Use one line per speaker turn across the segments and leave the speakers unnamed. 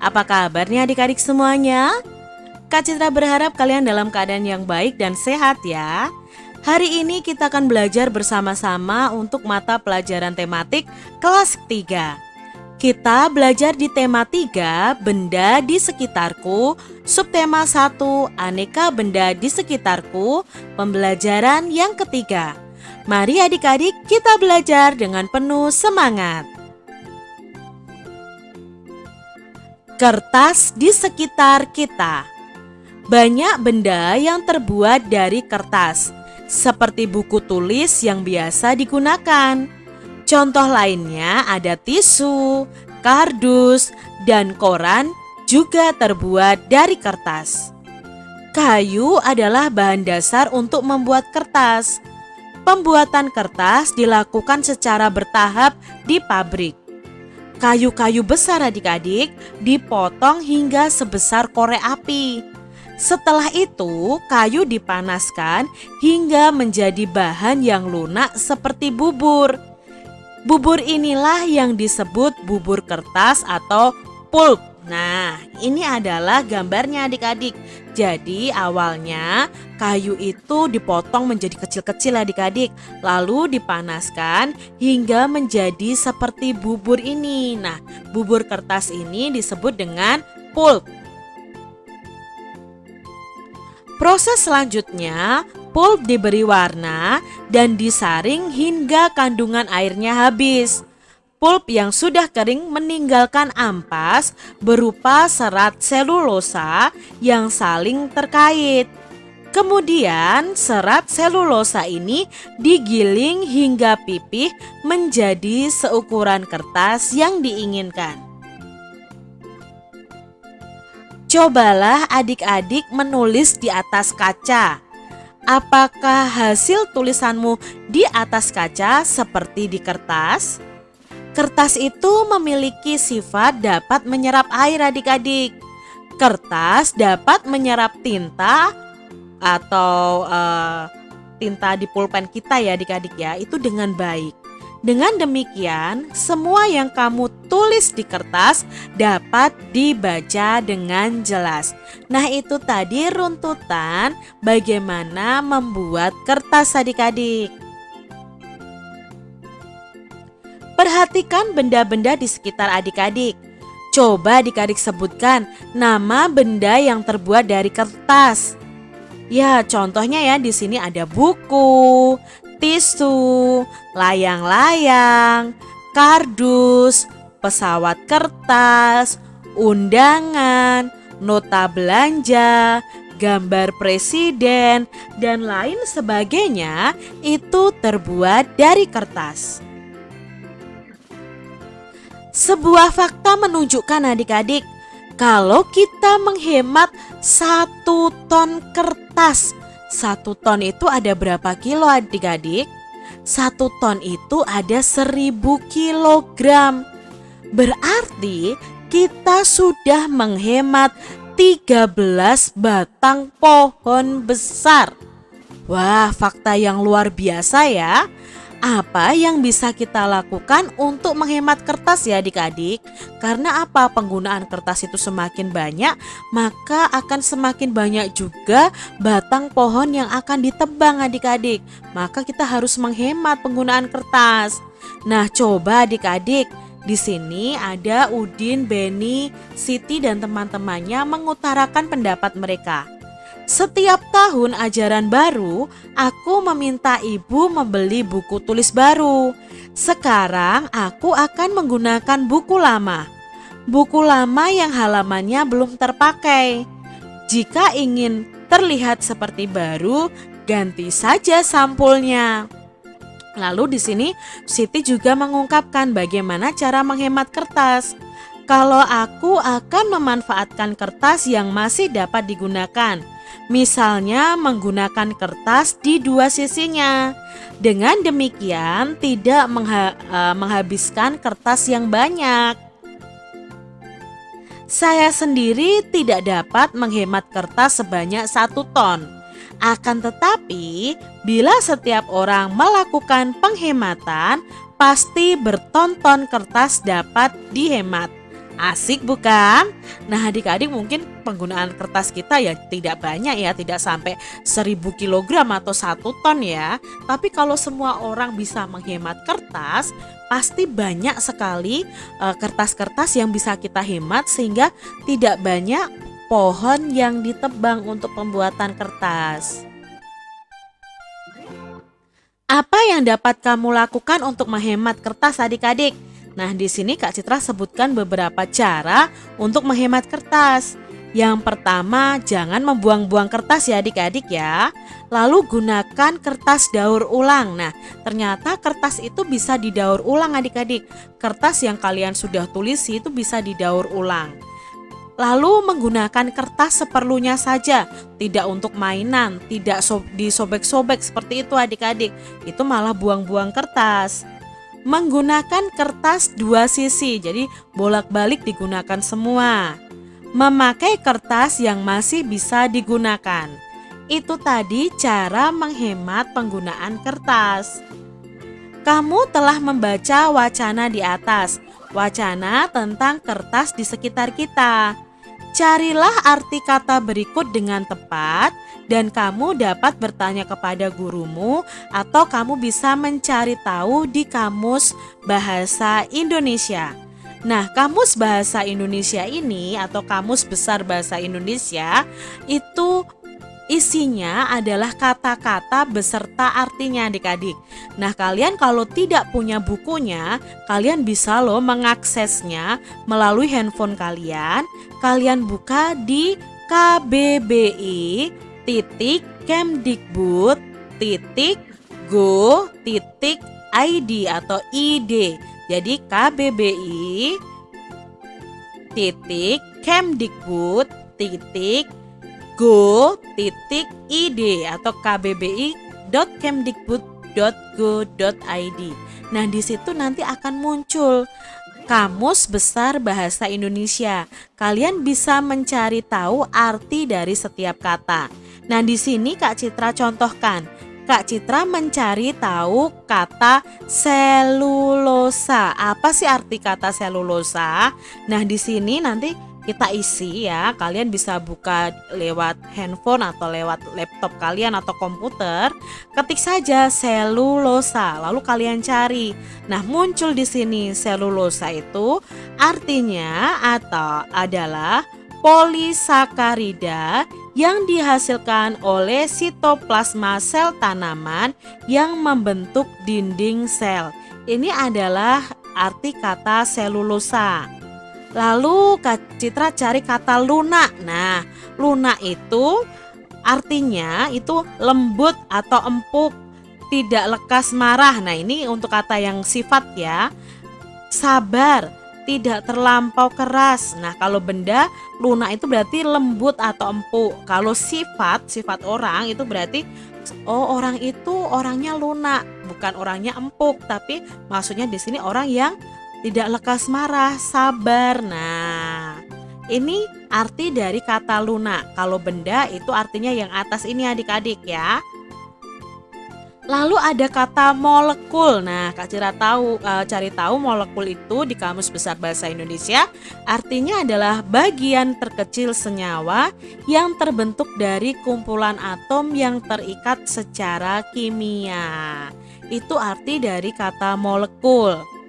Apa kabarnya adik-adik semuanya? Kak Citra berharap kalian dalam keadaan yang baik dan sehat ya. Hari ini kita akan belajar bersama-sama untuk mata pelajaran tematik kelas 3. Kita belajar di tema 3, benda di sekitarku, subtema 1, aneka benda di sekitarku, pembelajaran yang ketiga. Mari adik-adik kita belajar dengan penuh semangat. Kertas di sekitar kita. Banyak benda yang terbuat dari kertas, seperti buku tulis yang biasa digunakan. Contoh lainnya ada tisu, kardus, dan koran juga terbuat dari kertas. Kayu adalah bahan dasar untuk membuat kertas. Pembuatan kertas dilakukan secara bertahap di pabrik. Kayu-kayu besar adik-adik dipotong hingga sebesar korek api. Setelah itu, kayu dipanaskan hingga menjadi bahan yang lunak seperti bubur. Bubur inilah yang disebut bubur kertas atau pulp. Nah, ini adalah gambarnya adik-adik. Jadi awalnya kayu itu dipotong menjadi kecil-kecil adik-adik. Lalu dipanaskan hingga menjadi seperti bubur ini. Nah, bubur kertas ini disebut dengan pulp. Proses selanjutnya, pulp diberi warna dan disaring hingga kandungan airnya habis. Pulp yang sudah kering meninggalkan ampas berupa serat selulosa yang saling terkait. Kemudian serat selulosa ini digiling hingga pipih menjadi seukuran kertas yang diinginkan. Cobalah adik-adik menulis di atas kaca. Apakah hasil tulisanmu di atas kaca seperti di kertas? Kertas itu memiliki sifat dapat menyerap air adik-adik. Kertas dapat menyerap tinta atau uh, tinta di pulpen kita ya adik-adik ya itu dengan baik. Dengan demikian, semua yang kamu tulis di kertas dapat dibaca dengan jelas. Nah, itu tadi runtutan bagaimana membuat kertas adik-adik. Perhatikan benda-benda di sekitar adik-adik. Coba adik-adik sebutkan nama benda yang terbuat dari kertas. Ya, contohnya ya di sini ada buku, tisu, layang-layang, kardus, pesawat kertas, undangan, nota belanja, gambar presiden, dan lain sebagainya itu terbuat dari kertas. Sebuah fakta menunjukkan adik-adik kalau kita menghemat satu ton kertas. Satu ton itu ada berapa kilo adik-adik? Satu ton itu ada seribu kilogram. Berarti kita sudah menghemat 13 batang pohon besar. Wah, fakta yang luar biasa ya apa yang bisa kita lakukan untuk menghemat kertas ya adik-adik? Karena apa? Penggunaan kertas itu semakin banyak, maka akan semakin banyak juga batang pohon yang akan ditebang adik-adik. Maka kita harus menghemat penggunaan kertas. Nah, coba adik-adik, di sini ada Udin, Beni, Siti dan teman-temannya mengutarakan pendapat mereka. Setiap tahun ajaran baru, aku meminta ibu membeli buku tulis baru. Sekarang aku akan menggunakan buku lama. Buku lama yang halamannya belum terpakai. Jika ingin terlihat seperti baru, ganti saja sampulnya. Lalu di sini Siti juga mengungkapkan bagaimana cara menghemat kertas. Kalau aku akan memanfaatkan kertas yang masih dapat digunakan Misalnya menggunakan kertas di dua sisinya. Dengan demikian tidak mengha uh, menghabiskan kertas yang banyak. Saya sendiri tidak dapat menghemat kertas sebanyak satu ton. Akan tetapi, bila setiap orang melakukan penghematan, pasti bertonton kertas dapat dihemat. Asik bukan? Nah adik-adik mungkin penggunaan kertas kita ya tidak banyak ya, tidak sampai 1000 kg atau 1 ton ya. Tapi kalau semua orang bisa menghemat kertas, pasti banyak sekali eh, kertas-kertas uh, yang bisa kita hemat sehingga tidak banyak pohon yang ditebang untuk pembuatan kertas. Apa yang dapat kamu lakukan untuk menghemat kertas adik-adik? Nah, di sini Kak Citra sebutkan beberapa cara untuk menghemat kertas. Yang pertama, jangan membuang-buang kertas ya adik-adik ya. Lalu gunakan kertas daur ulang. Nah, ternyata kertas itu bisa didaur ulang adik-adik. Kertas yang kalian sudah tulis itu bisa didaur ulang. Lalu menggunakan kertas seperlunya saja, tidak untuk mainan, tidak disobek-sobek seperti itu adik-adik. Itu malah buang-buang kertas menggunakan kertas dua sisi, jadi bolak-balik digunakan semua. Memakai kertas yang masih bisa digunakan. Itu tadi cara menghemat penggunaan kertas. Kamu telah membaca wacana di atas, wacana tentang kertas di sekitar kita. Carilah arti kata berikut dengan tepat dan kamu dapat bertanya kepada gurumu atau kamu bisa mencari tahu di kamus bahasa Indonesia. Nah, kamus bahasa Indonesia ini atau kamus besar bahasa Indonesia itu isinya adalah kata-kata beserta artinya adik-adik. Nah kalian kalau tidak punya bukunya, kalian bisa loh mengaksesnya melalui handphone kalian. Kalian buka di KBBI titik Kemdikbud titik go titik ID atau ID. Jadi KBBI titik Kemdikbud titik go titik id atau kbbi.kemdikbud.go.id. Nah, di situ nanti akan muncul Kamus Besar Bahasa Indonesia. Kalian bisa mencari tahu arti dari setiap kata. Nah, di sini Kak Citra contohkan. Kak Citra mencari tahu kata selulosa. Apa sih arti kata selulosa? Nah, di sini nanti kita isi ya. Kalian bisa buka lewat handphone atau lewat laptop kalian atau komputer. Ketik saja selulosa, lalu kalian cari. Nah, muncul di sini selulosa itu artinya atau adalah polisakarida yang dihasilkan oleh sitoplasma sel tanaman yang membentuk dinding sel. Ini adalah arti kata selulosa. Lalu Kak Citra cari kata lunak. Nah, lunak itu artinya itu lembut atau empuk, tidak lekas marah. Nah, ini untuk kata yang sifat ya. Sabar, tidak terlampau keras. Nah, kalau benda lunak itu berarti lembut atau empuk. Kalau sifat, sifat orang itu berarti oh orang itu orangnya lunak, bukan orangnya empuk, tapi maksudnya di sini orang yang tidak lekas marah, sabar. Nah, ini arti dari kata lunak. Kalau benda itu artinya yang atas ini adik-adik ya. Lalu ada kata molekul. Nah, Kak Cira tahu e, cari tahu molekul itu di Kamus Besar Bahasa Indonesia artinya adalah bagian terkecil senyawa yang terbentuk dari kumpulan atom yang terikat secara kimia. Itu arti dari kata molekul.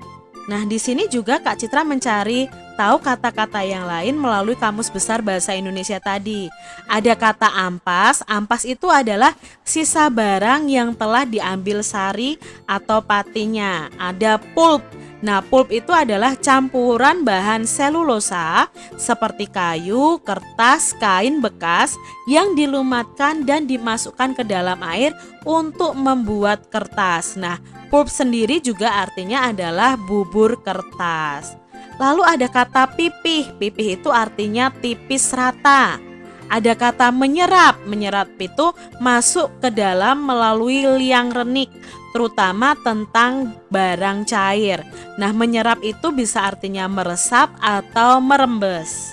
Nah, di sini juga Kak Citra mencari tahu kata-kata yang lain melalui Kamus Besar Bahasa Indonesia tadi. Ada kata ampas, ampas itu adalah sisa barang yang telah diambil sari atau patinya. Ada pulp, Nah, pulp itu adalah campuran bahan selulosa seperti kayu, kertas, kain bekas yang dilumatkan dan dimasukkan ke dalam air untuk membuat kertas. Nah, pulp sendiri juga artinya adalah bubur kertas. Lalu ada kata pipih. Pipih itu artinya tipis rata. Ada kata menyerap. Menyerap itu masuk ke dalam melalui liang renik, terutama tentang barang cair. Nah, menyerap itu bisa artinya meresap atau merembes.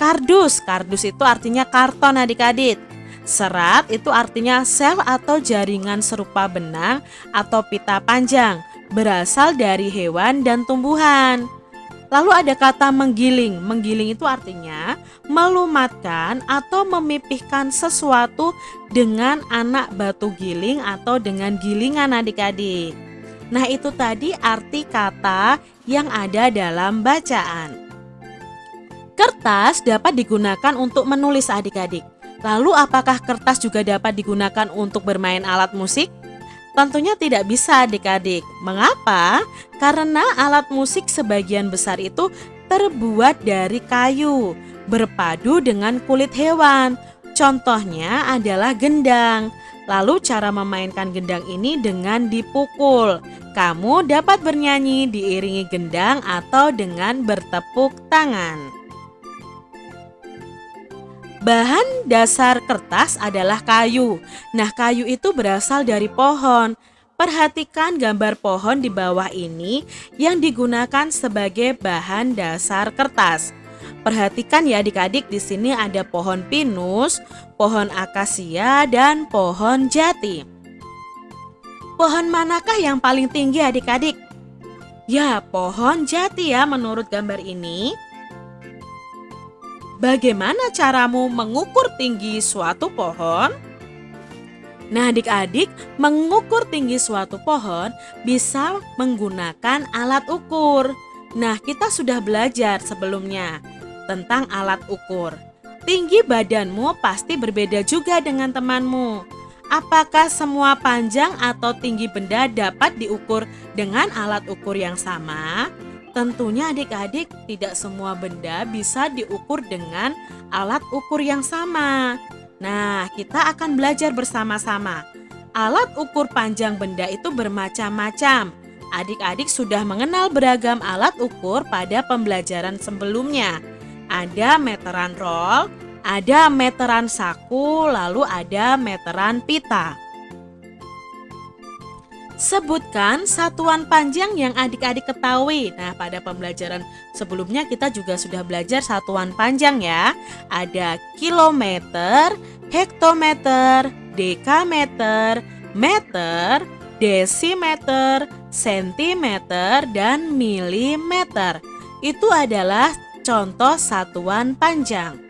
Kardus, kardus itu artinya karton adik-adik. Serat itu artinya sel atau jaringan serupa benang atau pita panjang berasal dari hewan dan tumbuhan. Lalu ada kata menggiling. Menggiling itu artinya melumatkan atau memipihkan sesuatu dengan anak batu giling atau dengan gilingan adik-adik. Nah itu tadi arti kata yang ada dalam bacaan. Kertas dapat digunakan untuk menulis adik-adik. Lalu apakah kertas juga dapat digunakan untuk bermain alat musik? Tentunya tidak bisa adik-adik. Mengapa? Karena alat musik sebagian besar itu terbuat dari kayu, berpadu dengan kulit hewan. Contohnya adalah gendang. Lalu cara memainkan gendang ini dengan dipukul. Kamu dapat bernyanyi diiringi gendang atau dengan bertepuk tangan. Bahan dasar kertas adalah kayu. Nah, kayu itu berasal dari pohon. Perhatikan gambar pohon di bawah ini yang digunakan sebagai bahan dasar kertas. Perhatikan ya adik-adik di sini ada pohon pinus, pohon akasia dan pohon jati. Pohon manakah yang paling tinggi adik-adik? Ya, pohon jati ya menurut gambar ini. Bagaimana caramu mengukur tinggi suatu pohon? Nah, adik-adik, mengukur tinggi suatu pohon bisa menggunakan alat ukur. Nah, kita sudah belajar sebelumnya tentang alat ukur. Tinggi badanmu pasti berbeda juga dengan temanmu. Apakah semua panjang atau tinggi benda dapat diukur dengan alat ukur yang sama? Tentunya adik-adik tidak semua benda bisa diukur dengan alat ukur yang sama. Nah, kita akan belajar bersama-sama. Alat ukur panjang benda itu bermacam-macam. Adik-adik sudah mengenal beragam alat ukur pada pembelajaran sebelumnya. Ada meteran roll, ada meteran saku, lalu ada meteran pita. Sebutkan satuan panjang yang adik-adik ketahui. Nah, pada pembelajaran sebelumnya kita juga sudah belajar satuan panjang ya. Ada kilometer, hektometer, dekameter, meter, desimeter, sentimeter, dan milimeter. Itu adalah contoh satuan panjang.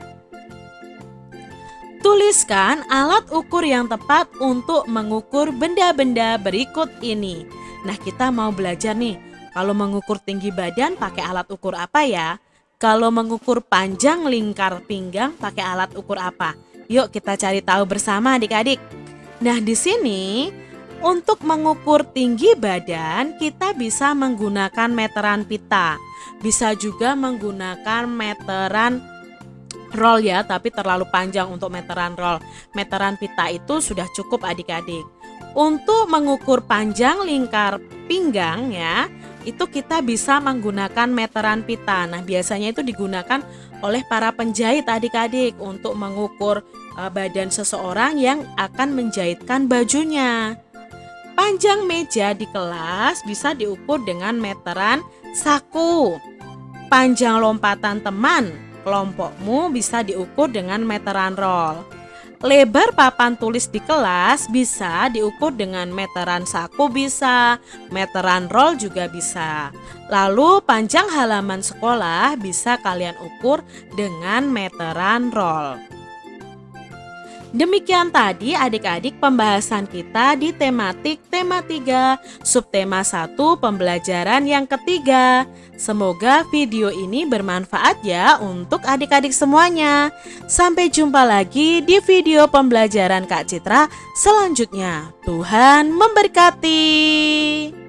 Tuliskan alat ukur yang tepat untuk mengukur benda-benda berikut ini. Nah, kita mau belajar nih. Kalau mengukur tinggi badan pakai alat ukur apa ya? Kalau mengukur panjang lingkar pinggang pakai alat ukur apa? Yuk kita cari tahu bersama adik-adik. Nah, di sini untuk mengukur tinggi badan kita bisa menggunakan meteran pita. Bisa juga menggunakan meteran roll ya, tapi terlalu panjang untuk meteran roll. Meteran pita itu sudah cukup adik-adik. Untuk mengukur panjang lingkar pinggang ya, itu kita bisa menggunakan meteran pita. Nah, biasanya itu digunakan oleh para penjahit adik-adik untuk mengukur uh, badan seseorang yang akan menjahitkan bajunya. Panjang meja di kelas bisa diukur dengan meteran saku. Panjang lompatan teman kelompokmu bisa diukur dengan meteran roll. Lebar papan tulis di kelas bisa diukur dengan meteran saku bisa, meteran roll juga bisa. Lalu panjang halaman sekolah bisa kalian ukur dengan meteran roll. Demikian tadi adik-adik pembahasan kita di tematik tema 3 subtema 1 pembelajaran yang ketiga. Semoga video ini bermanfaat ya untuk adik-adik semuanya. Sampai jumpa lagi di video pembelajaran Kak Citra selanjutnya. Tuhan memberkati.